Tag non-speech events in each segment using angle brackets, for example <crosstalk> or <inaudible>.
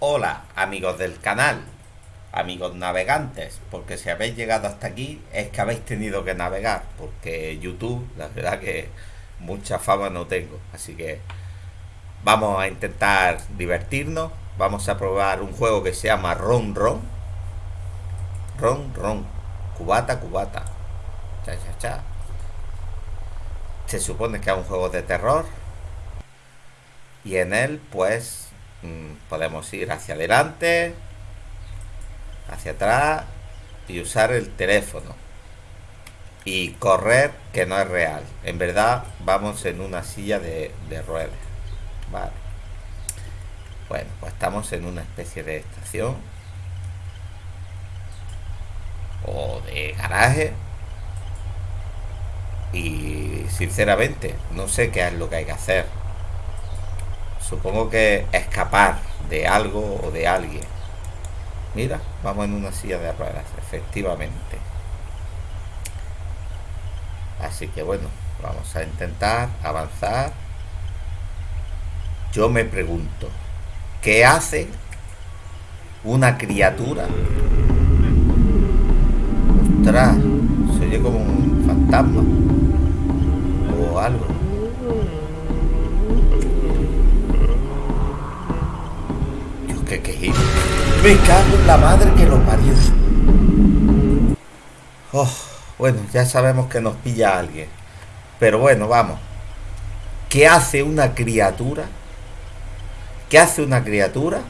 Hola amigos del canal, amigos navegantes, porque si habéis llegado hasta aquí es que habéis tenido que navegar, porque YouTube, la verdad que mucha fama no tengo, así que vamos a intentar divertirnos, vamos a probar un juego que se llama Ron Ron, Ron Ron, cubata cubata, cha cha cha. Se supone que es un juego de terror y en él pues podemos ir hacia adelante, hacia atrás y usar el teléfono. Y correr, que no es real. En verdad, vamos en una silla de, ruedas. Vale. Bueno, pues estamos en una especie de estación. O de garaje. Y sinceramente, no sé qué es lo que hay que hacer. Supongo que escapar de algo o de alguien. Mira, vamos en una silla de ruedas, efectivamente. Así que bueno, vamos a intentar avanzar. Yo me pregunto, ¿qué hace una criatura? Ostras, se oye como un fantasma Me cago en la madre que lo parió. Oh, bueno, ya sabemos que nos pilla alguien. Pero bueno, vamos. ¿Qué hace una criatura? ¿Qué hace una criatura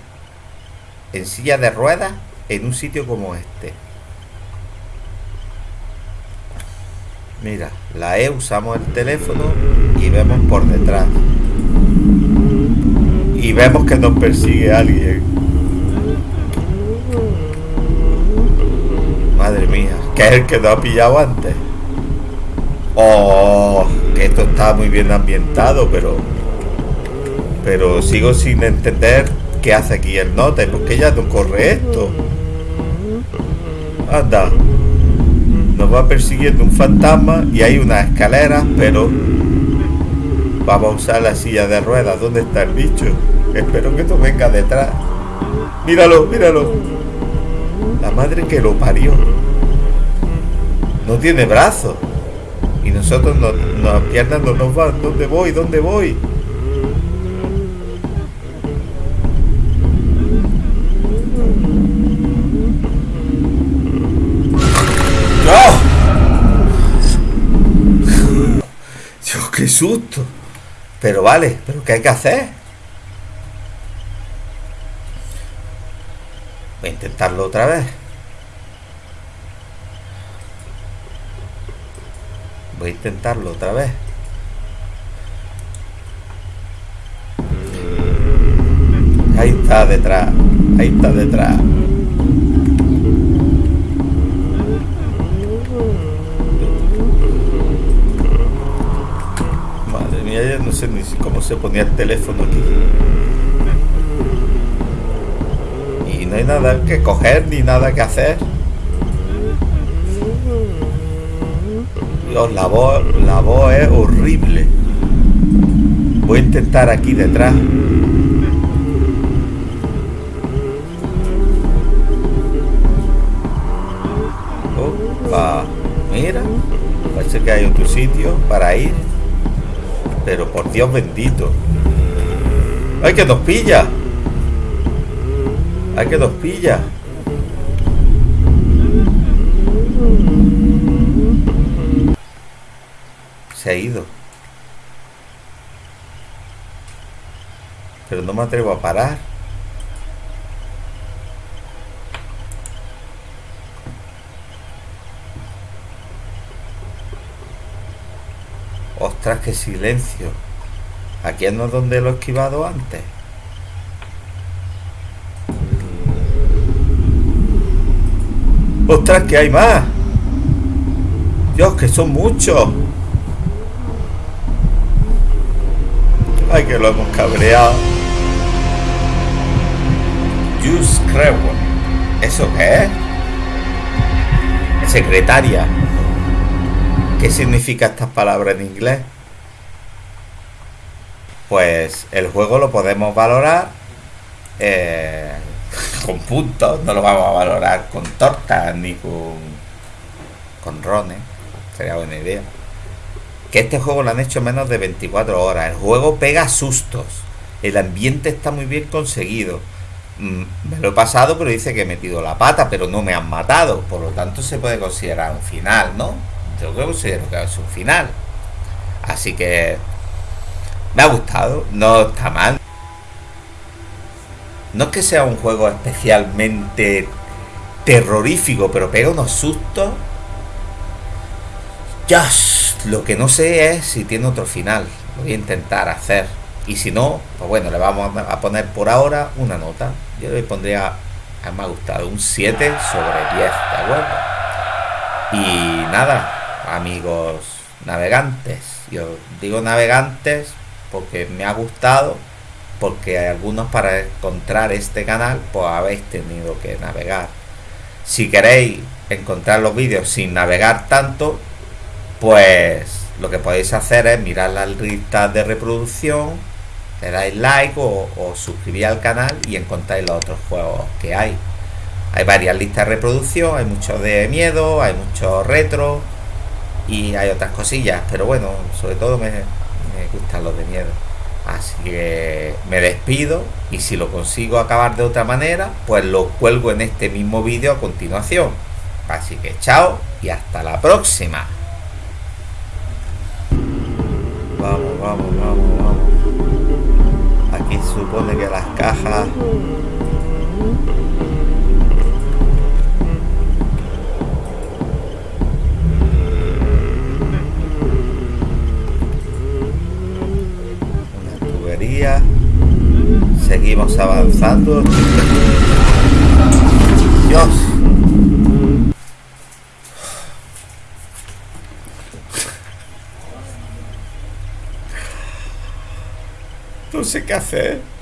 en silla de ruedas en un sitio como este? Mira, la E usamos el teléfono y vemos por detrás. Y vemos que nos persigue alguien. Madre mía, que es el que nos ha pillado antes. Oh, que esto está muy bien ambientado, pero... Pero sigo sin entender qué hace aquí el note, porque ya no corre esto. Anda. Nos va persiguiendo un fantasma y hay unas escaleras, pero... Vamos a usar la silla de ruedas. ¿Dónde está el bicho? Espero que esto venga detrás. Míralo, míralo. La madre que lo parió. No tiene brazos. Y nosotros, no, las piernas no nos van. ¿Dónde voy? ¿Dónde voy? ¡Oh! Dios, qué susto. Pero vale, ¿pero qué hay que hacer? Voy a intentarlo otra vez. Voy a intentarlo otra vez. Ahí está detrás. Ahí está detrás. Madre mía, ya no sé ni cómo se ponía el teléfono aquí. Y no hay nada que coger ni nada que hacer. La voz, la voz es horrible. Voy a intentar aquí detrás. Opa, mira. Parece que hay otro sitio para ir. Pero por Dios bendito. ¡Ay, que nos pilla! ¡Ay, que nos pilla! Se ha ido. Pero no me atrevo a parar. Ostras, qué silencio. Aquí no es donde lo he esquivado antes. Ostras, que hay más. Dios, que son muchos. Ay, que lo hemos cabreado. Just ¿Eso qué es? Secretaria. ¿Qué significa estas palabras en inglés? Pues el juego lo podemos valorar eh, <laughs> con puntos, no lo vamos a valorar con tortas ni con, con rones, sería buena idea. Que este juego lo han hecho menos de 24 horas. El juego pega sustos. El ambiente está muy bien conseguido. Mm, me lo he pasado, pero dice que he metido la pata, pero no me han matado. Por lo tanto, se puede considerar un final, ¿no? Yo considero que es un final. Así que me ha gustado, no está mal. No es que sea un juego especialmente terrorífico, pero pega unos sustos. Ya, lo que no sé es si tiene otro final. Lo voy a intentar hacer. Y si no, pues bueno, le vamos a poner por ahora una nota. Yo le pondría, me ha gustado, un 7 sobre 10, ¿de acuerdo? Y nada, amigos navegantes. Yo digo navegantes porque me ha gustado porque algunos para encontrar este canal pues habéis tenido que navegar si queréis encontrar los vídeos sin navegar tanto pues lo que podéis hacer es mirar las listas de reproducción le dais like o, o al canal y encontráis los otros juegos que hay hay varias listas de reproducción hay muchos de miedo hay muchos retro y hay otras cosillas pero bueno sobre todo me, me gustan los de miedo Así que me despido y si lo consigo acabar de otra manera, pues lo cuelgo en este mismo vídeo a continuación. Así que chao y hasta la próxima. Vamos, vamos, vamos. Aquí supone que las cajas Seguimos avanzando. Dios. No sé qué hacer.